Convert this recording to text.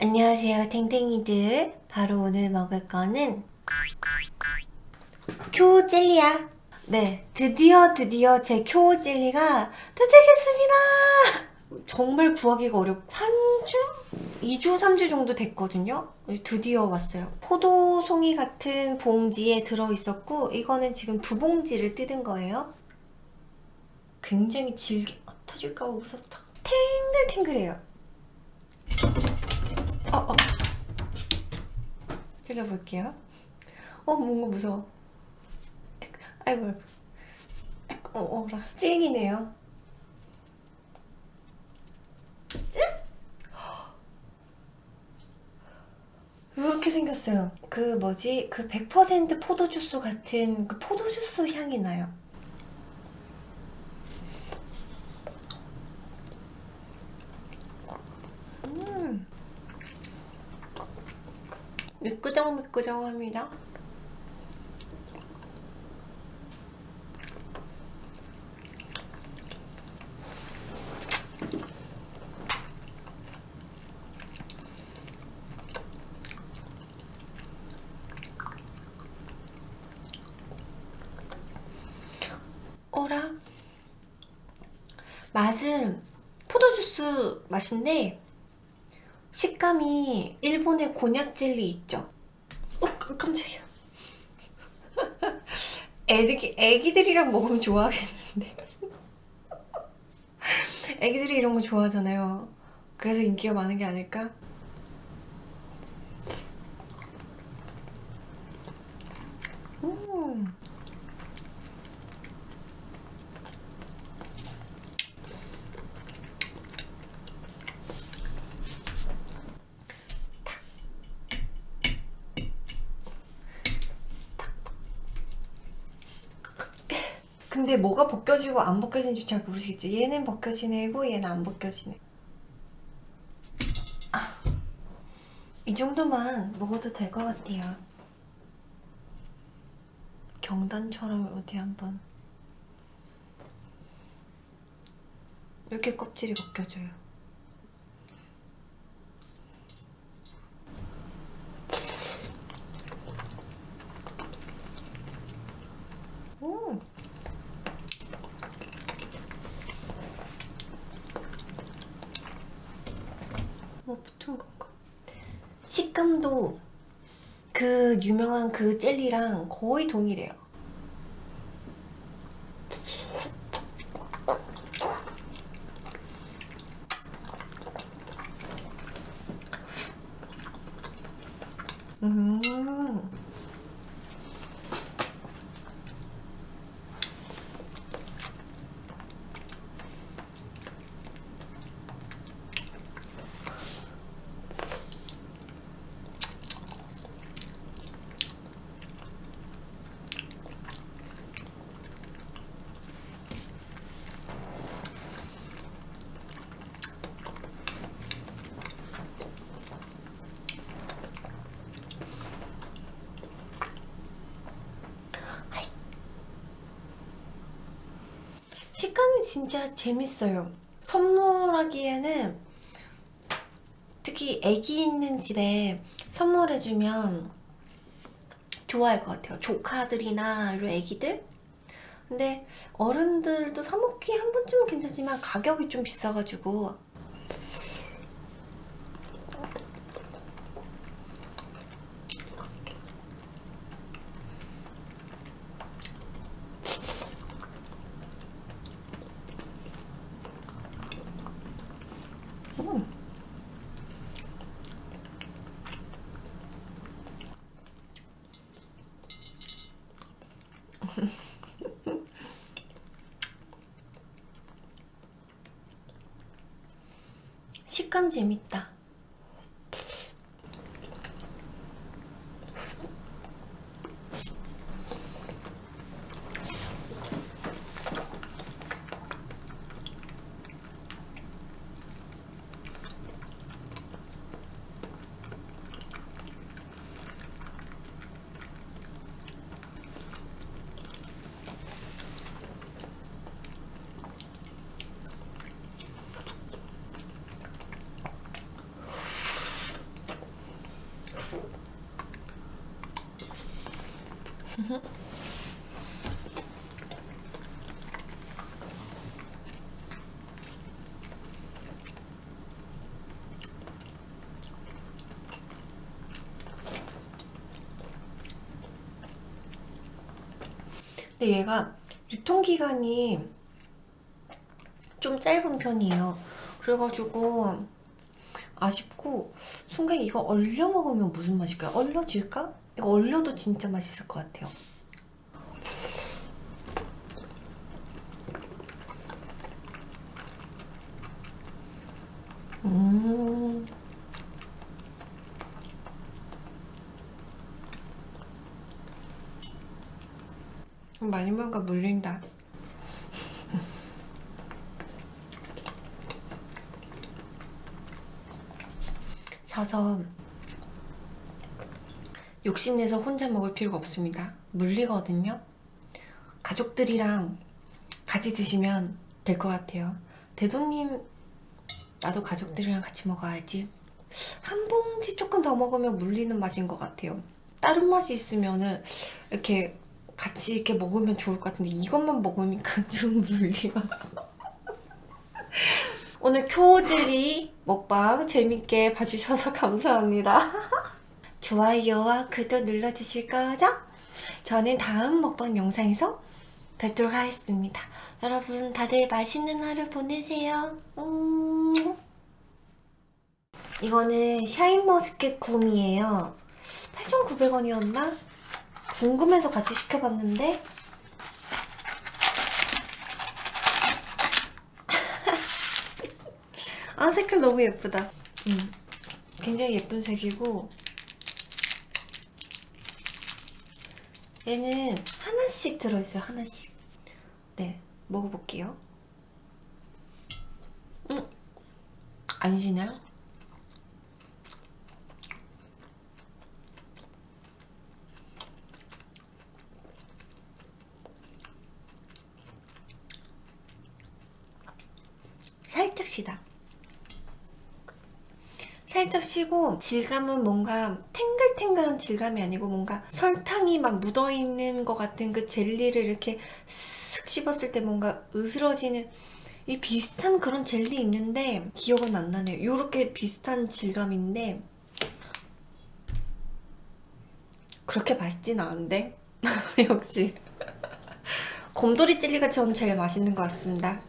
안녕하세요 탱탱이들. 바로 오늘 먹을 거는 큐 젤리야. 네 드디어 드디어 제큐 젤리가 도착했습니다. 정말 구하기가 어렵 3주? 2주 3주 정도 됐거든요. 드디어 왔어요. 포도송이 같은 봉지에 들어있었고 이거는 지금 두 봉지를 뜯은 거예요. 굉장히 질기 아, 터질까봐 무섭다. 탱글탱글해요 어, 어. 찔러볼게요. 어, 뭔가 무서워. 아이고, 아이고, 어, 어라. 찡이네요. 이렇게 생겼어요. 그 뭐지? 그 100% 포도주스 같은 그 포도주스 향이 나요. 음. 미끄덩미끄덩합니다. 어라? 맛은 포도주스 맛인데 식감이 일본의 곤약 젤리 있죠? 어, 깜짝이야. 애기, 애기들이랑 먹으면 좋아하겠는데. 애기들이 이런 거 좋아하잖아요. 그래서 인기가 많은 게 아닐까? 음. 근데 뭐가 벗겨지고 안 벗겨지는지 잘 모르시겠죠? 얘는 벗겨지네고 얘는 안 벗겨지네. 아, 이 정도만 먹어도 될 것 같아요. 경단처럼 어디 한번. 이렇게 껍질이 벗겨져요 음. 뭐 붙은 건가? 식감도 그 유명한 그 젤리랑 거의 동일해요. 음. 식감이 진짜 재밌어요. 선물하기에는 특히 애기 있는 집에 선물해주면 좋아할 것 같아요. 조카들이나 애기들? 근데 어른들도 사먹기 한 번쯤은 괜찮지만 가격이 좀 비싸가지고 음. 식감 재밌다. 근데 얘가 유통기간이 좀 짧은 편이에요. 그래가지고 아쉽고 순간 이거 얼려 먹으면 무슨 맛일까요? 얼려질까? 이거 얼려도 진짜 맛있을 것 같아요. 음. 많이 먹으니까 물린다. 사서 욕심내서 혼자 먹을 필요가 없습니다. 물리거든요. 가족들이랑 같이 드시면 될 것 같아요. 대도님, 나도 가족들이랑 같이 먹어야지. 한 봉지 조금 더 먹으면 물리는 맛인 것 같아요. 다른 맛이 있으면은 이렇게 같이 이렇게 먹으면 좋을 것 같은데 이것만 먹으니까 좀 물리가. 오늘 쿄즈리 먹방 재밌게 봐주셔서 감사합니다. 좋아요와 구독 눌러주실 거죠? 저는 다음 먹방 영상에서 뵙도록 하겠습니다. 여러분 다들 맛있는 하루 보내세요. 음. 이거는 샤인머스켓 굼이에요. 8,900원이었나? 궁금해서 같이 시켜봤는데 아 색깔 너무 예쁘다 음, 굉장히 예쁜 색이고 얘는 하나씩 들어있어요 하나씩. 네 먹어볼게요. 음, 안 시나요? 살짝 시다 살짝 쉬고 질감은 뭔가 탱글탱글한 질감이 아니고 뭔가 설탕이 막 묻어있는 것 같은 그 젤리를 이렇게 쓱 씹었을 때 뭔가 으스러지는 이 비슷한 그런 젤리 있는데 기억은 안 나네요. 요렇게 비슷한 질감인데 그렇게 맛있진 않은데? 역시. 곰돌이 젤리가 전 제일 맛있는 것 같습니다